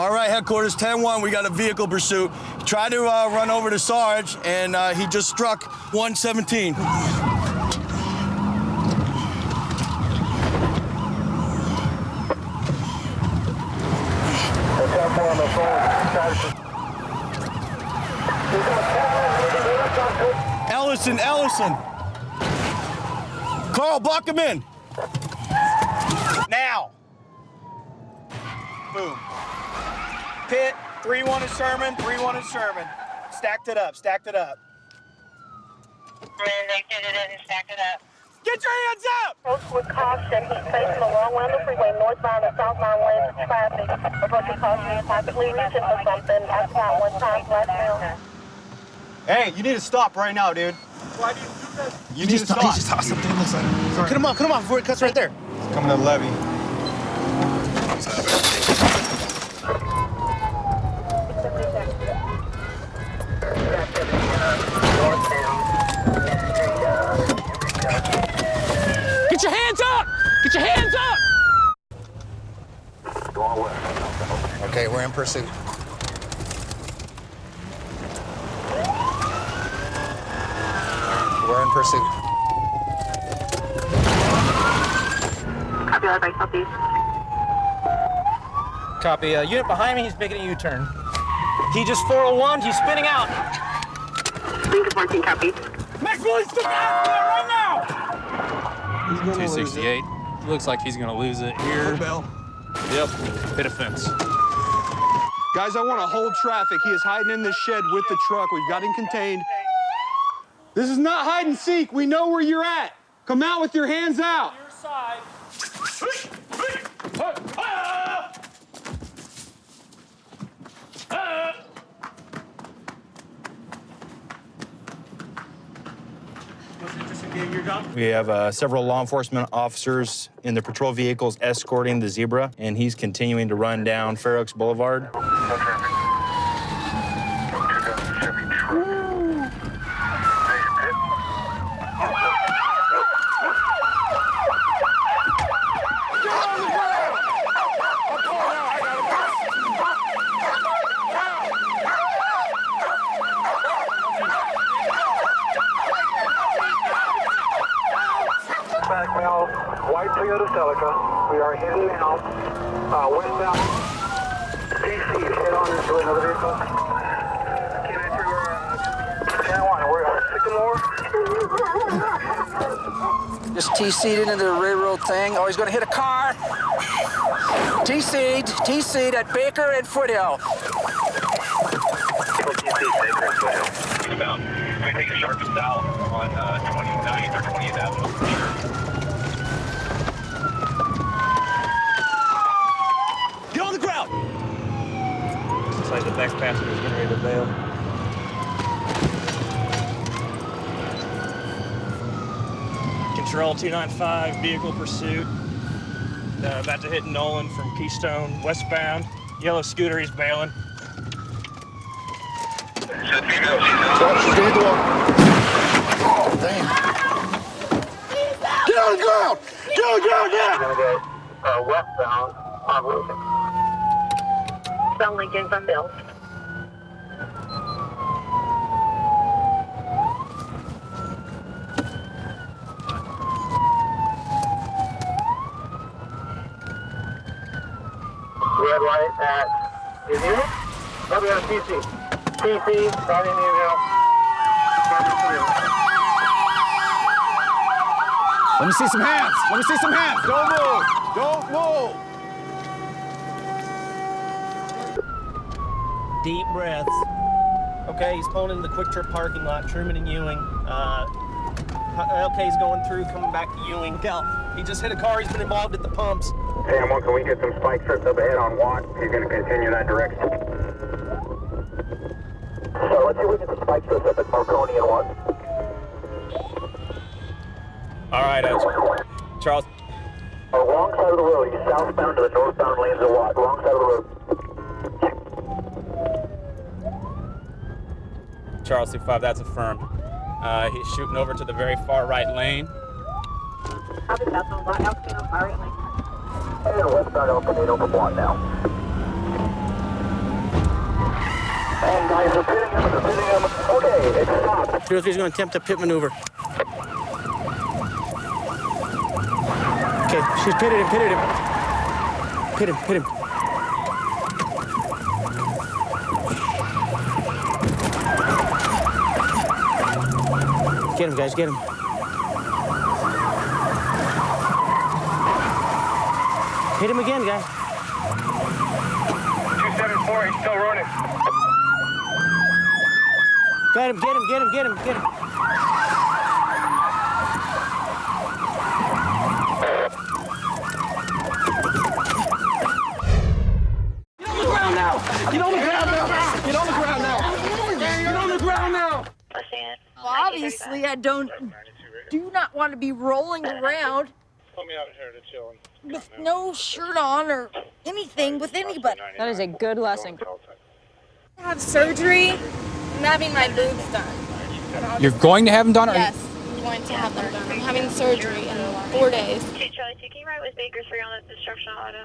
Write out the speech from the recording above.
All right, headquarters 10-1, we got a vehicle pursuit. Tried to uh, run over to Sarge, and uh, he just struck 117. Ellison, Ellison. Carl, block him in. Now. Boom. Pit, 3-1 is Sherman, 3-1 is Sherman. Stacked it up, stacked it up. They get it in and stack it up. Get your hands up! Approach with caution. He's facing the wrong way on the freeway, northbound and southbound lanes of traffic. Approaching caution. He's possibly reaching for something. I count one time left now. Hey, you need to stop right now, dude. Why do you do this? You need to stop. He just tossed something. Looks like. Cut him off. Cut him off before it cuts right there. Coming to the levee. Get your hands up! Get your hands up! Okay, we're in pursuit. We're in pursuit. Copy that by southeast. Copy. Uh, unit behind me, he's making a U-turn. He just 401, he's spinning out. Lincoln 14, copy. Max Willis, stick out there right now! 268. Looks like he's gonna lose it here. Yep, hit a fence. Guys, I want to hold traffic. He is hiding in this shed with the truck. We've got him contained. This is not hide and seek. We know where you're at. Come out with your hands out. Your side. Ah! Ah! We have uh, several law enforcement officers in the patrol vehicles escorting the zebra, and he's continuing to run down Fair Oaks Boulevard. White Toyota Celica. We are heading now, uh, westbound. DC, head on into another vehicle. Can't enter where, uh, Channel 1, we're uh, Sycamore. Just T-seated into the railroad thing. Oh, he's going to hit a car. T-seed, T-seed at Baker and Foothill. Eastbound. We take a sharp south on uh, 29th or 20th Avenue. Get on the ground. Looks like the next passenger is getting ready to bail. Control 295, vehicle pursuit. Uh, about to hit Nolan from Keystone, westbound. Yellow scooter, he's bailing. Get on the ground. Get on the ground now. We're gonna go uh, westbound on Wilson. Sound Lincoln from Bill. Red light at Indian. Oh, we got a TC. TC, not Indian Hill. Let me see some hands. Let me see some hands. Don't move. Don't move. Deep breaths. Okay, he's pulling into the QuikTrip parking lot, Truman and Ewing. Uh, LK's going through, coming back to Ewing. Look out. He just hit a car, he's been involved at the pumps. Sam, one, can we get some spike strips up ahead on Watt? He's going to continue that direction. So let's see if we get the spike strips up at Marconi and Watt. All right, Charles. Wrong side of the road. He's southbound to the northbound lanes of Watt. Wrong side of the road. Charles C5, that's affirmed. Uh, he's shooting over to the very far right lane. He's going to attempt a pit maneuver. Okay, she's pitted him, pitted him. Pit him, pit him. Get him, guys, get him. Hit him again, guys. 274, he's still running. Got him, get him, get him, get him, get him. Oh. Well, obviously, I don't do not want to be rolling around with no shirt on or anything with anybody. That is a good lesson. I have surgery. I'm having my boobs done. You're going to have them done? Or Yes, I'm going to have them done. I'm having surgery in four days. Charlie, taking right with Baker 3 on the destruction auto.